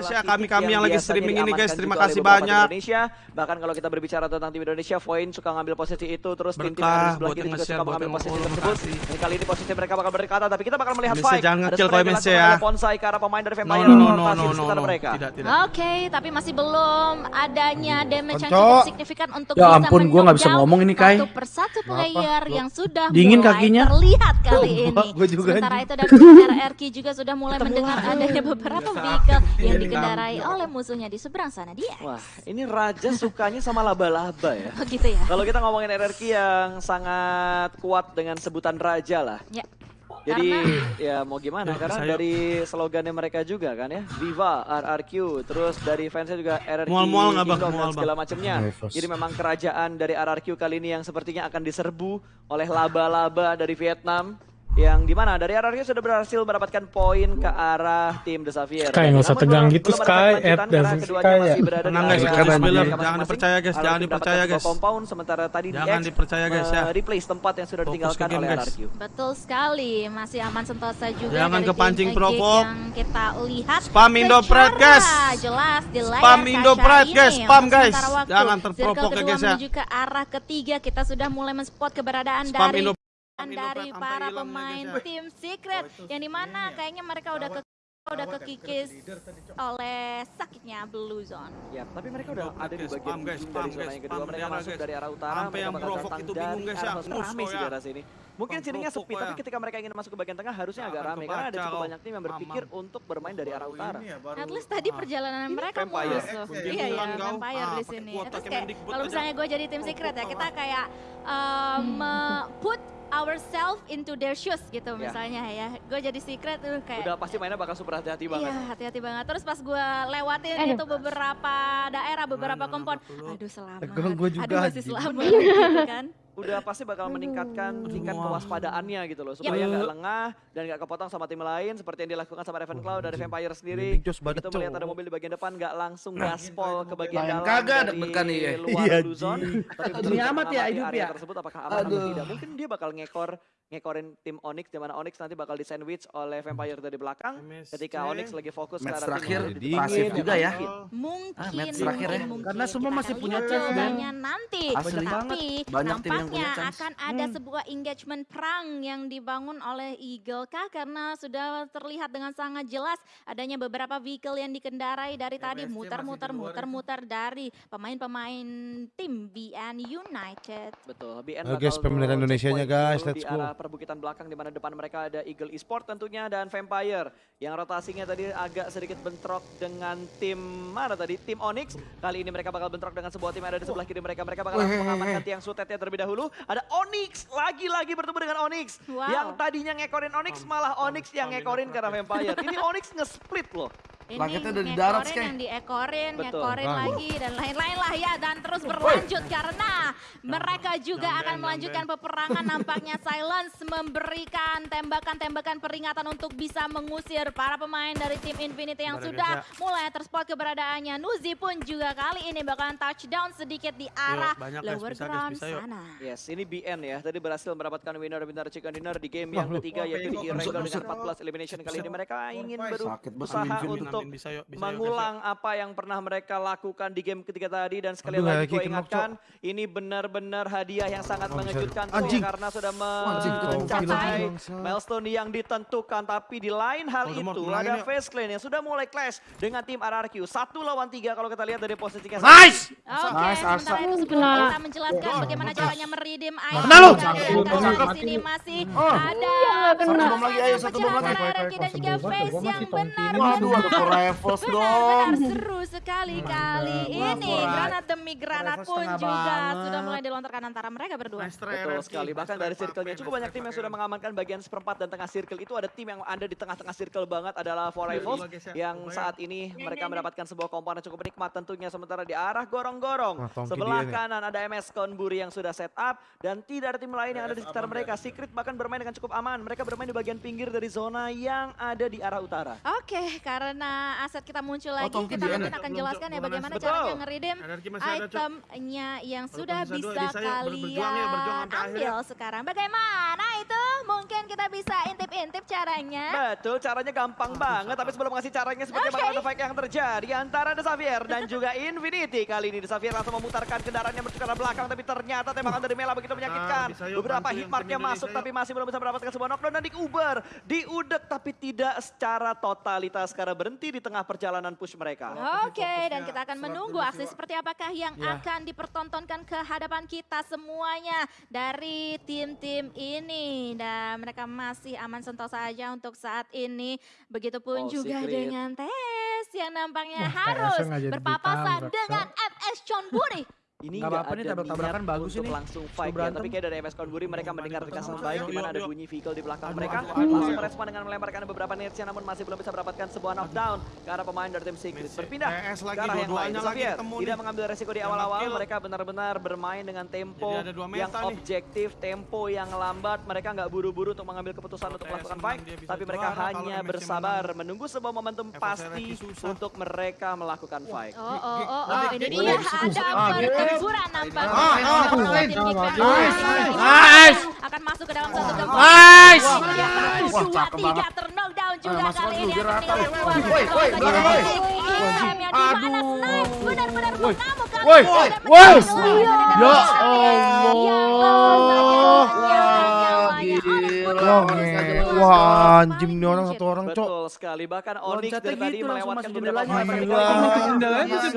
guys ya. Kami-kami titik yang lagi biasanya streaming ini guys. Terima kasih tim banyak. Indonesia. Bahkan kalau kita berbicara tentang tim Indonesia, Voin suka ngambil posisi itu, terus yang ada di sebelah buat kiri yang juga suka mengambil yang posisi tersebut. Dan kali ini posisi mereka bakal berdekatan, tapi kita bakal melihat fight. jangan spray koi Messi ya. Bonsai ke arah pemain dari Vampire no no yang no no di sekitar no. mereka. Tidak tidak. Oke, tapi masih belum adanya damage yang cukup signifikan untuk Ya ampun, gua nggak bisa ngomong ini, Kai. Satu persatu player yang sudah Dingin mulai kakinya. terlihat kali ini. Gua juga Sementara itu dari RRQ juga sudah mulai mendengar adanya beberapa vehicle yang dikendarai oleh musuhnya di seberang sana dia. Wah, ini Raja sukanya sama laba-laba ya. Oh gitu ya. Kalau kita ngomongin RRQ yang sangat kuat dengan sebutan Raja lah. Ya. Jadi Karena- ya mau gimana? Yuk, Karena saya- dari slogannya mereka juga kan ya, Viva RRQ, terus dari fansnya juga RRQ Mual-mual nggak, Bang? Kingdom dan Mual, segala macamnya. Jadi memang kerajaan dari RRQ kali ini yang sepertinya akan diserbu oleh laba-laba dari Vietnam. Yang di mana dari RRQ sudah berhasil mendapatkan poin ke arah tim The Xavier. Sky, nggak usah tegang gitu, Sky. Ed keduanya Sky masih ya. Tenang, guys, jangan dipercaya, guys, jangan dipercaya, guys. compound sementara tadi Jangan dipercaya, guys, ya. replace tempat yang sudah ditinggalkan oleh guys. RRQ. Betul sekali, masih aman sentosa juga Jangan kepancing provok. yang kita lihat. Spam Indo secara Pride, guys. Jelas di layar Spam guys. Spam, guys. Jangan terprovok ya, guys, ya. menuju ke arah ketiga kita sudah mulai men-spot keberadaan dari dari para ya, pemain ya. tim secret yang di mana kayaknya mereka udah ke udah kekikis oleh sakitnya Blue Zone. Ya, tapi mereka udah ada di bagian spam, guys, spam, dari zona guys, yang kedua. Mereka masuk guys. dari arah utara, Sampai mereka yang bakal provok datang itu bingung, guys, ya. rame sih ya. daerah sini. Mungkin sininya sepi, kok tapi ya. ketika mereka ingin masuk ke bagian tengah harusnya agak rame karena ada cukup banyak tim yang berpikir untuk bermain dari arah utara. At least tadi perjalanan mereka. Eh, Iya ya, kau. vampire Ah, di pakai sini. Terus kayak kalau misalnya gue jadi tim secret ya, kita kayak me- put ourselves into their shoes gitu Ya. misalnya ya. Gue jadi secret tuh kayak Udah pasti mainnya bakal super hati-hati Iya banget. hati-hati banget. Terus pas gue lewatin itu beberapa daerah, beberapa kompon. Aduh selamat. Gua juga, Aduh masih selamat gitu kan. Udah pasti bakal meningkatkan tingkat kewaspadaannya gitu loh. Supaya nggak lengah dan nggak kepotong sama tim lain seperti yang dilakukan sama Ravenclaw dari Vampire sendiri. Itu melihat ada mobil di bagian depan nggak langsung gaspol ke bagian dalam kagak dari ya. luar Iya, blue zone. Tapi amat ya hidup ya. tersebut apakah aman atau tidak. Mungkin dia bakal ngekor ngekorin tim Onyx di mana Onyx nanti bakal di sandwich oleh Vampire dari belakang MSC. ketika Onyx lagi fokus ke Match arah tim terakhir pasif depan. juga ya. Mungkin, Ah, match terakhir ya. mungkin, Karena semua kita masih punya chance, jawabannya nanti. Asli Tapi Banyak tim yang punya nampaknya chance. akan ada sebuah engagement perang yang dibangun oleh Eagle kah karena sudah terlihat dengan sangat jelas adanya beberapa vehicle yang dikendarai dari tadi muter-muter muter-muter dari pemain-pemain tim BN United. Betul, BN pemerintah tuh Indonesianya, guys, let's go. Perbukitan belakang di mana depan mereka ada Eagle Esport tentunya dan Vampire yang rotasinya tadi agak sedikit bentrok dengan tim mana tadi tim Onyx. Kali ini mereka bakal bentrok dengan sebuah tim yang ada di sebelah kiri mereka. Mereka bakal langsung mengamankan tiang sutetnya terlebih dahulu. Ada Onyx lagi-lagi bertemu dengan Onyx Wow. yang tadinya ngekorin Onyx malah Onyx yang ngekorin karena Vampire. Ini Onyx nge-split loh. Ini Langitnya udah di darat, Sky. yang diekorin, Betul. ngekorin Ah. lagi dan lain-lain lah ya dan terus berlanjut karena mereka juga akan melanjutkan peperangan nampaknya Silence memberikan tembakan-tembakan peringatan untuk bisa mengusir para pemain dari tim Infinity yang ya, sudah mulai terspot keberadaannya. Nuzi pun juga kali ini bakalan touchdown sedikit di arah banyak, guys. lower Bisa, guys. ground Bisa, yuk. sana. Yes, ini BN ya. Tadi berhasil mendapatkan winner-winner chicken dinner di game yang ketiga yaitu di Irregular dengan 14 elimination kali ini. Mereka ingin berusaha Vin. Untuk bisa yuk, bisa yuk, guys, yuk. mengulang apa yang pernah mereka lakukan di game ketiga tadi dan sekali Aduh, lagi gue ingatkan ini benar-benar hadiah yang sangat Oh, mengejutkan tuh Anjing. karena sudah mencapai milestone yang ditentukan. Tapi di lain hal Voldemort, itu ada yuk. Face Clan yang sudah mulai clash dengan tim RRQ satu lawan tiga kalau kita lihat dari posisinya Nice! Oke, Nice, sementara itu sebelum kita menjelaskan bagaimana caranya meridim item kita lihat di sini masih ada Satu bom lagi, ayo, satu bom lagi. dan juga face yang benar Waduh, ada Core Rivals dong. benar seru sekali kali ini granat demi granat pun juga sudah mulai dilontarkan antara mereka berdua Betul sekali, bahkan dari circle-nya cukup banyak tim yang sudah mengamankan bagian seperempat dan tengah circle. Itu ada tim yang ada di tengah-tengah circle banget adalah Four Rivals guys ya. yang saat ini mereka mendapatkan sebuah komponen cukup nikmat tentunya sementara di arah gorong-gorong. Sebelah kanan ada MS Konburi yang sudah set up dan tidak ada tim lain yang ada di sekitar mereka. Secret bahkan bermain dengan cukup aman. Mereka bermain di bagian pinggir dari zona yang ada di arah utara. Oke, karena aset kita muncul lagi, Tongki kita mungkin akan Belum, jelaskan ya bagaimana Betul. caranya ngeridim itemnya yang sudah bisa ya, berjuang kalian ambil sekarang. Bagaimana itu? Mungkin kita bisa intip-intip caranya. Betul, caranya gampang banget. Tapi sebelum ngasih caranya seperti Oke. bakal ada fight yang terjadi antara The Xavier dan juga Infinity. Kali ini The Xavier langsung memutarkan kendaraannya menuju ke arah belakang. Tapi ternyata tembakan dari Mela begitu menyakitkan. yuk, Beberapa hitmarknya tim masuk tapi masih belum bisa mendapatkan sebuah knockdown. Dan di Uber, diudek tapi tidak secara totalitas karena berhenti di tengah perjalanan push mereka. Oke, dan kita akan menunggu aksi seperti apakah yang Iya. akan dipertontonkan ke hadapan kita semuanya dari tim-tim ini. Dan mereka masih aman sentosa saja untuk saat ini. Begitupun Oh, juga Secret. dengan Tes yang nampaknya Wah, harus berpapasan dengan MS John Buri. Ini Nggak nggak apa-apa nih, tabrak-tabrakan bagus untuk ini. langsung fight ya. Tapi kayak dari MS Conbury mereka mendengarkan sangat baik di mana ada bunyi vehicle di belakang mereka. Langsung merespon dengan melemparkan beberapa netsnya namun masih belum bisa mendapatkan sebuah knockdown ke arah pemain dari tim Secret. Berpindah PS ke lagi, arah yang lain. Xavier tidak mengambil resiko di awal-awal. Mereka benar-benar bermain dengan tempo yang objektif, tempo yang lambat. Mereka nggak buru-buru untuk mengambil keputusan untuk melakukan fight. Tapi mereka hanya bersabar menunggu sebuah momentum pasti untuk mereka melakukan fight. Oh, oh, oh, oh, Nanti ini dia ada Pertempuran nampaknya. Ah, ah, ah, Nice, nice. akan masuk ke dalam satu. Nice. Wah, cakep banget. terknockdown juga kali ini. Woi, woi, belakang, woi. Di mana Aduh. Benar-benar mengamuk Woi. Woi. Ya Yang Allah. oleh gila. Wah, anjing nih orang satu orang, Cok. Betul sekali. Bahkan Onyx dari tadi gitu, melewatkan beberapa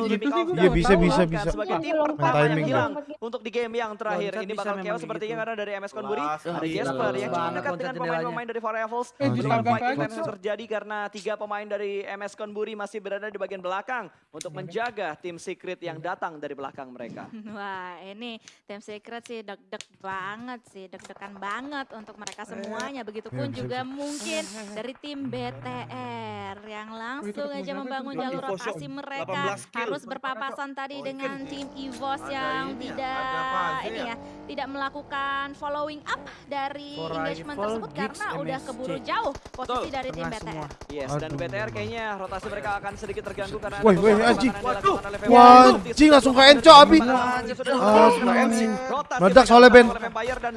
begitu Iya, bisa, bisa, bisa. Sebagai tim pertama yang hilang untuk di game yang terakhir. Ini bakal chaos kayak sepertinya gitu. karena dari MS Conbury Wah, ada. Jasper yang cukup dekat dengan pemain-pemain dari Four Rivals. Eh, yang terjadi karena tiga pemain dari MS Conbury masih berada di bagian belakang untuk menjaga tim Secret yang datang dari belakang mereka. Wah ini tim secret sih deg-deg banget sih, deg-degan banget untuk mereka semuanya. Begitupun Ya, bisa, juga mungkin dari tim BTR yang langsung aja membangun jalur rotasi mereka 18 kill. harus berpapasan tadi dengan tim EVOS yang ya, tidak ini ya. ya tidak melakukan following up dari engagement tersebut karena udah keburu jauh posisi dari tim. BTR. Yes, dan. BTR kayaknya rotasi mereka akan sedikit terganggu karena Woi, woi, anjing. Vampire. anjing, langsung ke Enco, Abi. Meledak soalnya, Ben.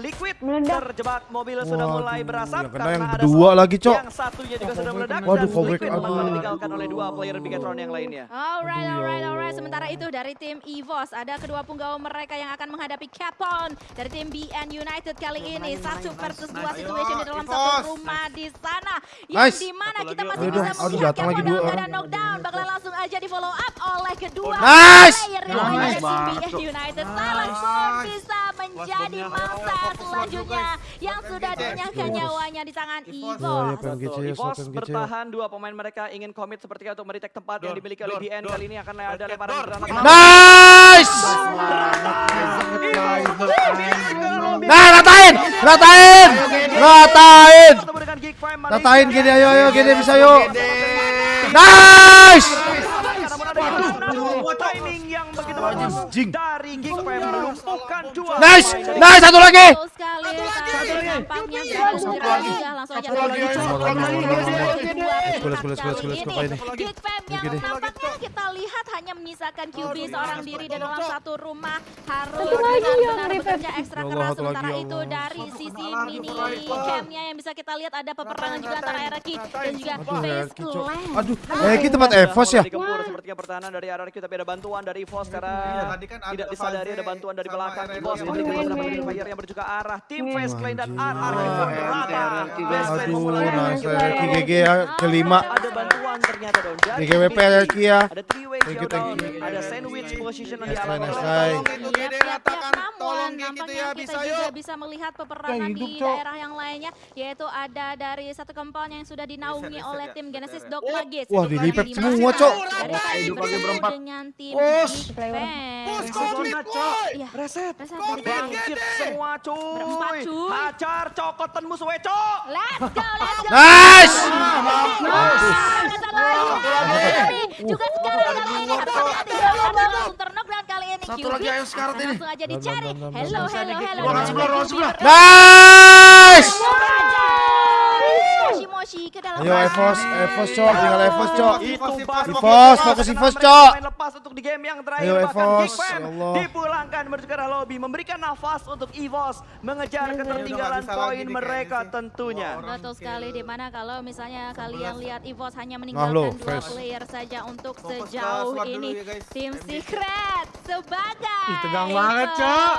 Liquid terjebak mobil sudah Waduh, mulai berasap kena karena yang ada berdua lagi, Cok. Yang satunya juga sudah meledak Waduh, dan aduh. ditinggalkan oleh dua player Bigatron yang lainnya. Alright, ya alright, alright. Sementara itu dari tim EVOS ada kedua punggawa mereka yang akan menghadapi Capon dari tim BN United kali ini satu versus dua situation di dalam satu rumah di sana. Yang Nice. di mana Satu kita masih bisa melihat datang lagi Capon dua dalam orang. keadaan knockdown. Bakalan langsung aja di follow up oleh kedua Nice. player Nice dari tim BN. United. Silent pun bisa menjadi masa selanjutnya yang sudah dinyahkan nyawanya di tangan Ya, EVOS. Betul. EVOS bertahan dua pemain mereka ingin komit sepertiga untuk meretek tempat yang dimiliki oleh Dor. kali ini akan ada lemparan granat. Nice! Nah, ratain! Ratain! Ratain! Ratain gini, ayo, ayo, gini bisa yuk. Nice! Anjing. dari Geek Prime melumpuhkan dua. Nice! Nice, satu lagi! Betul sekali, tapi nampaknya sudah segera juga langsung aja Satu lagi, terjadi satu oleh lagi, kedua satu lagi. tim Kulis, kulis, kulis, kulis, kali kok ini. ini. Geek Fam yang Gini. nampaknya kita lihat hanya menyisakan QB seorang diri di dalam satu rumah harus benar-benar bekerja ekstra Ya Allah, keras lagi, sementara ya itu Allah. dari sisi mini camnya yang bisa kita lihat ada peperangan juga antara Eraki dan juga Aduh, Face. Clan. Aduh, Erki tempat Evos ya? Sepertinya pertahanan dari RRQ tapi ada bantuan dari EVOS karena Iya, tadi kan ada tidak disadari ada bantuan dari belakang RRQ. EVOS Oh, Fire yang ke arah tim. Face Clan dan. RRQ Oh, rata. RRQ. Aduh, nice QB. GG ya, kelima. Ada bantuan ternyata. Erki ya. naar de trio. Thank you, thank you. ada sandwich position oleh try. Tolong itu gede ratakan, tolong gitu ya, kita bisa juga yuk. bisa melihat peperangan di daerah yang lainnya yaitu ada dari satu compound yang sudah dinaungi oleh tim Genesis ya. Dogma Gates. Wah, Yang dilipet semua, Cok. Dengan tim Us. Geek Fans. Push, Zona, komplit. Iya, Reset. tadi. Bangkit semua cuy. Berempat, cuy. Hajar cokotan musuh cok. Let's go, let's go. Nice! Juga sekarang ini terknockdown kali ini Satu lagi, ayo sekarang ini. langsung aja Dan, dicari. dan, dan, dan, Hello, dan. hello, hello. Ruangan sebelah, ruangan sebelah. Nice! Moshi ke dalam Ayo. Evos, Evos cok, tinggal Evos cok. Itu Evos, fokus Evos, Cok. lepas untuk di game yang terakhir Ayo, Evos, ya Allah. dipulangkan menuju ke arah lobby memberikan nafas untuk Evos mengejar ketertinggalan poin mereka tentunya. Betul sekali di mana kalau misalnya kalian 16. lihat EVOS hanya meninggalkan dua player saja untuk sejauh ini ya, tim. Secret sebagai Ih, tegang banget, Cok.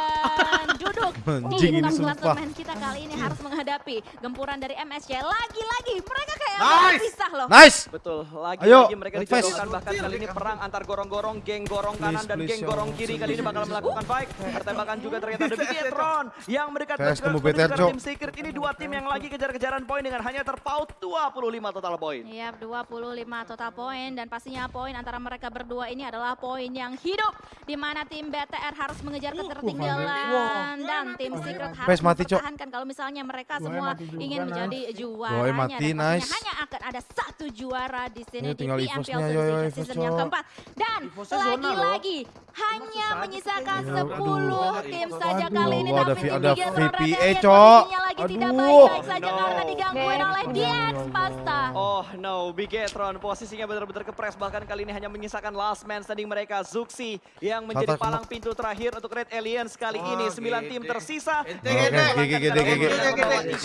duduk Anjing di ini sumpah. kita kali ini harus menghadapi gempuran dari MSC lagi-lagi mereka kayak Nice. pisah loh. Nice. Betul, lagi-lagi mereka dijodohkan bahkan kali ini perang antar gorong-gorong, geng gorong kanan Please, dan please, geng ya gorong Allah. kiri. Kali ini bakal melakukan fight. Pertembakan juga ternyata ada Bigetron yang mendekat ke tim Secret. Ini dua tim yang lagi kejar-kejaran poin dengan hanya terpaut 25 total poin. Iya, 25 total poin. Dan pastinya poin antara mereka berdua ini adalah poin yang hidup di mana tim BTR harus mengejar ketertinggalan. dan tim Secret harus mempertahankan. Kalau misalnya mereka semua ingin menjadi juara. Boy mati, nice. Hanya akan ada satu juara di sini Ayo, di PMPL Season yang keempat dan lagi-lagi hanya menyisakan 10 tim saja Aduh. kali ini tapi ada Bigetron VPA, Rebellion Cok. lagi tidak Aduh. baik-baik saja karena digangguin oleh DX Pasta. Oh no, Bigetron posisinya benar-benar kepres bahkan kali ini hanya menyisakan last man standing mereka Zuxi yang menjadi palang pintu terakhir untuk Red Aliens kali ini 9 tim tersisa. Gede. Gede. Dan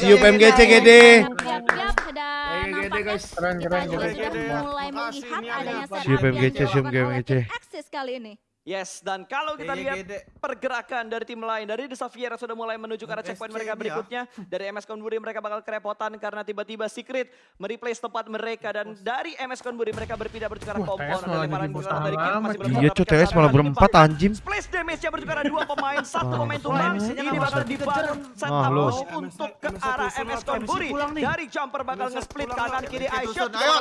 nampaknya Keren, keren, keren. mulai melihat adanya setup Siap, yang MGC, siap, oleh MGC. Axis kali ini. Yes, dan kalau kita Gede, lihat gede. pergerakan dari tim lain, dari The Xavier sudah mulai menuju ke arah checkpoint mereka ya. berikutnya. Dari MS Konburi mereka bakal kerepotan karena tiba-tiba Secret mereplace tempat mereka. Dan dari MS Konburi mereka berpindah menuju ke arah. TS Dan malah lemparan jadi bos granat dari Kit masih belum Iya, Cok, TS satu malah berempat, anjing. Splash damage-nya menuju ke arah dua pemain, satu Ah. bang. MSC-nya Ini bakal dibangun Ah, setup lu. low untuk ke arah MS Konburi. Dari jumper bakal nge-split kanan kiri. MSC iShot tusun. juga Ayo,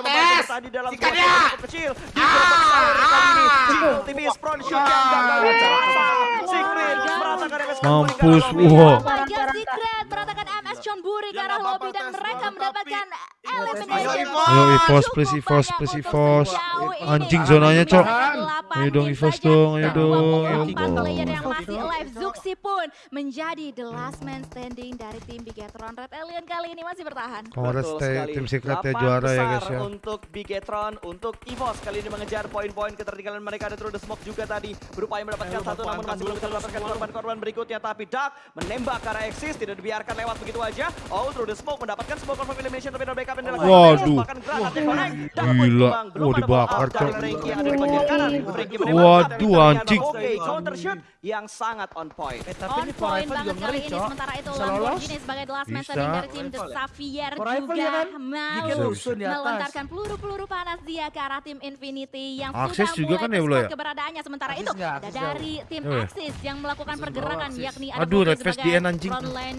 dalam Sikat cukup kecil. Di tipis front shoot Mampus, wah. Warga Secret meratakan MS John Buri ke arah lobby dan mereka mendapatkan Ayo. Evos. Ayo, Cukup please, banyak please, ini. Anjing zonanya, Cok. Ayo dong, saja. dong, ayo dong, 24 ya Allah. player yang masih alive. Zuxi pun menjadi the last man standing dari tim Bigetron. Red Alien kali ini masih bertahan. Kongres Betul teh- sekali. tim secret ya juara ya guys ya. Untuk Bigetron, untuk EVOS kali ini mengejar poin-poin ketertinggalan mereka ada Through the Smoke juga tadi berupaya mendapatkan Ayo, satu namun masih belum dulu, bisa mendapatkan korban-korban berikutnya tapi Dark menembak arah Exis tidak dibiarkan lewat begitu aja. Oh Through the Smoke mendapatkan sebuah confirm elimination tapi ada backup. Waduh. Gila. Wah, ada dibakar, Cok. Waduh, anjing. Oke, counter shoot yang sangat on point. Eh, tapi On ini point banget kali ini sementara itu. Lamborghini sebagai the last man standing dari tim The ya? Xavier Forever juga ya kan? mau melontarkan peluru-peluru panas dia ke arah tim Infinity yang Aksis sudah juga mulai kan ya, ya? keberadaannya sementara itu dari tim Oh, ya? Axis yang melakukan pergerakan yakni ada Aduh, Red Face DN anjing.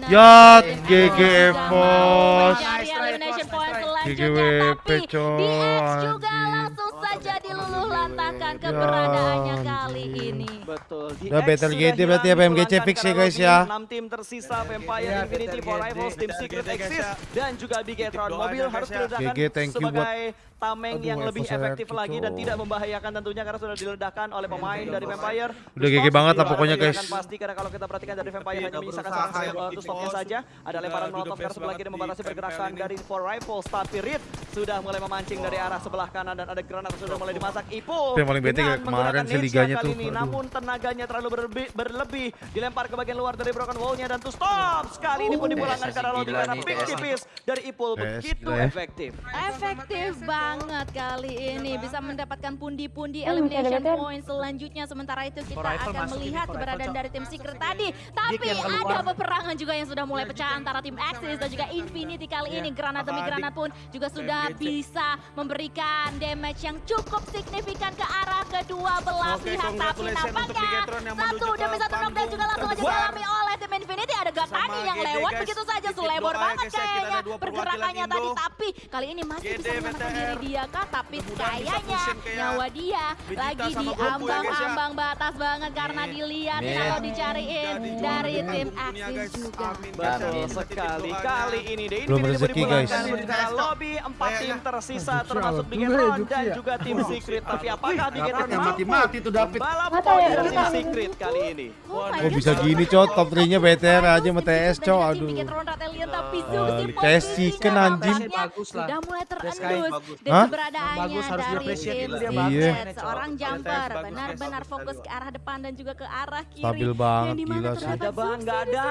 Ya, GG Evos. Nice selanjutnya GGWP, tapi Cok, DX juga langsung saja diluluh lantakan Ya, keberadaannya kali anjing. ini Betul. Di Udah Battle GT berarti ya, PMGC fix ya, guys, ya. Enam tim tersisa Vampire Iya, Infinity for Rivals, tim Secret Exist ya. dan juga Bigetron. Mobil doanya, harus ya. diledakkan sebagai tameng Aduh, yang lebih efektif lagi dan tidak membahayakan tentunya karena sudah diledakkan oleh pemain dari Vampire. Udah GG banget lah pokoknya, guys. Pasti karena kalau kita perhatikan dari Vampire hanya menyisakan ya, uh, two stopnya saja. Ada lemparan molotov karena sebelah kiri membatasi pergerakan dari Four Rifles tapi Reed sudah mulai memancing dari arah sebelah kanan dan ada granat sudah mulai dimasak Ipo yang paling bete kemarin sih liganya tuh. ini, namun tenaganya terlalu berlebih, berlebih. Dilempar ke bagian luar dari broken wall-nya dan to stop sekali. Ini pun dipulangkan TS karena gila karena pick tipis dari Ipul begitu ya. efektif. Efektif banget kali ini. Bisa mendapatkan pundi-pundi elimination point selanjutnya sementara itu kita akan melihat keberadaan dari tim Secret tadi. Tapi ada peperangan juga yang sudah mulai pecah antara tim Axis dan juga Infinity kali ini. Granat demi granat pun juga sudah bisa memberikan damage yang cukup signifikan ke arah kedua belah Oke, pihak. tapi nampaknya satu demi satu knockdown juga langsung aja dialami oleh tim Infinity ada Gatani Sama yang GD, lewat guys. begitu saja selebor ya, banget guys, ya. Kita ada kayaknya pergerakannya perwakilan tadi tapi kali ini masih GD, bisa menyelamatkan diri dia kah tapi kayaknya nyawa dia lagi di Goku ya, ya. ambang-ambang batas banget karena dilihat kalau dicariin dari tim Axis juga. Betul sekali. Kali ini The Belum Infinity rezeki, dipulangkan guys. ke arah lobby. Empat tim Kayaknya. tersisa Oh, termasuk Bigetron ya, dan ya. juga tim Secret. Tapi apakah Bigetron yang mampu mati-mati tuh David. tahu poin ya, tim kita- Secret kali ini? Oh Oh bisa gini cok, top 3 nya BTR aja sama TS dan tim aduh. Si Kayak posisinya chicken, anjing. tampaknya Bagus lah. Sudah mulai terendus dengan Hah? keberadaannya Bagus, harus dari tim. Iya. Seorang Bagus, jumper benar-benar fokus ke arah depan dan juga ke arah kiri. Stabil Yang banget, di mana gila sih. terdapat Ada bang, Zoom nggak sih di ada,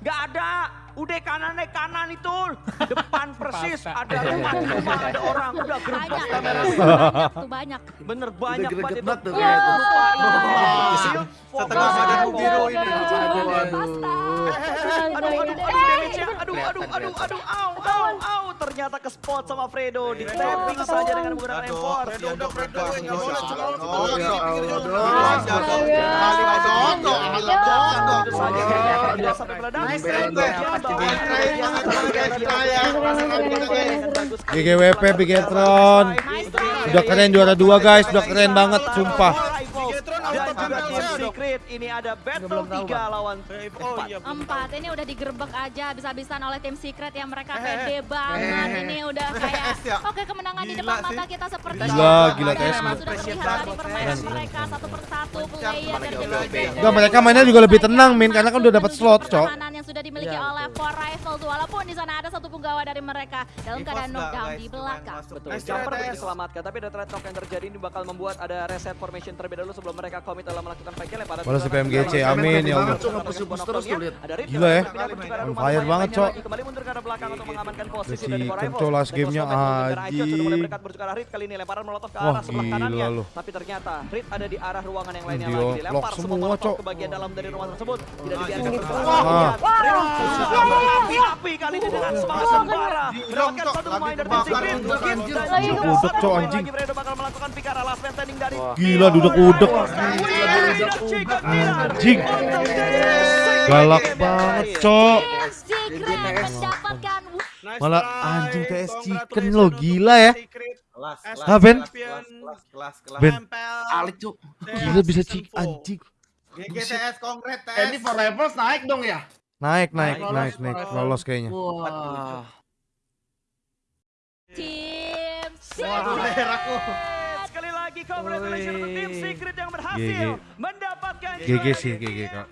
nggak ada. Udah kanan nih kanan itu, depan persis ada rumah rumah ada orang udah Banyak, gerbang kamera. banyak tuh banyak. Bener banyak banget itu. banget tuh Iya. Setengah badan biru ini. Aduh, aduh. Aduh, aduh, aduh, damage-nya. Aduh, aduh, aduh, aduh, au, au, au. Ternyata ke spot sama Fredo. Di tapping saja dengan menggunakan Aduh, M4. Fredo udah Fredo nggak boleh cuma Oh, ya lagi. GGWP Bigetron. Udah keren juara dua guys, udah keren banget sumpah. Dan juga tim. Secret ini ada battle 3 lawan Oh iya. ini udah digerebek aja habis-habisan oleh tim secret yang mereka Eh, pede banget ini udah kayak TS ya? oke kemenangan di Gila depan mata kita seperti Gila, ini. gila memang nih. sudah terlihat dari permainan mereka satu persatu player dari tim secret Enggak, mereka mainnya juga lebih tenang, Min, karena kan udah dapat slot, Cok. Sudah dimiliki Iya, oleh Four Rifles walaupun di sana ada satu punggawa dari mereka dalam keadaan knockdown di belakang masuk. Betul, Nice jumper diselamatkan, tapi ada trade talk yang terjadi ini bakal membuat ada reset formation terlebih dahulu sebelum mereka komit dalam melakukan fight kill. Balas ke si PMGC, amin ya Allah. Terus tuh, lihat. Gila ya. On fire banget, Cok. Kembali mundur ke arah belakang untuk mengamankan posisi dari Four Cok, Rivals. last gamenya, anjing. arah Rit kali ini lemparan molotov ke Wah, arah sebelah gila kanannya. lu. Tapi ternyata Rit ada di arah ruangan yang lainnya lagi. Dilempar semua molotov Cok. ke bagian dalam dari rumah tersebut. Tidak Ah, dibiarkan iya. Ah. Api-api kali Cok, anjing. Juga Duduk, Cok, pemain anjing. Gila. Galak banget, Cok. Malah anjing TS Chicken lo, gila ya. Ah, Ben? Ben. Alik, Cuk. Gila bisa cik anjing. GGTS konkret Eh, ini for levels naik dong ya? Naik, naik, Lolos, naik, naik. lolos. Lolos kayaknya. Wah. tim Secret. Sekali lagi congratulations untuk tim. Secret yang berhasil mendapatkan GG sih, GG kak.